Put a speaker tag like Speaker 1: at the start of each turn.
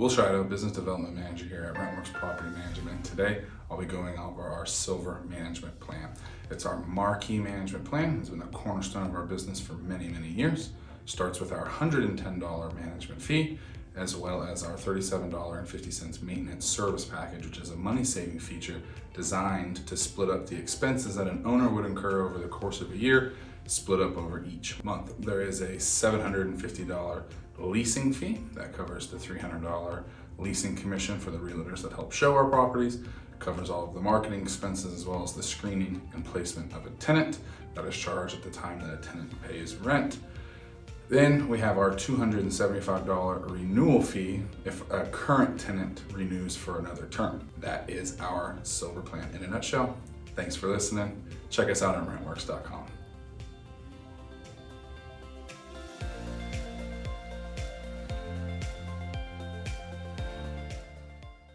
Speaker 1: Will Shido, Business Development Manager here at Rentworks Property Management. Today, I'll be going over our Silver Management Plan. It's our marquee management plan. It's been a cornerstone of our business for many, many years. Starts with our $110 management fee, as well as our $37.50 maintenance service package, which is a money-saving feature designed to split up the expenses that an owner would incur over the course of a year split up over each month. There is a $750 leasing fee that covers the $300 leasing commission for the realtors that help show our properties, covers all of the marketing expenses as well as the screening and placement of a tenant that is charged at the time that a tenant pays rent. Then we have our $275 renewal fee if a current tenant renews for another term. That is our silver plan in a nutshell. Thanks for listening. Check us out on rentworks.com.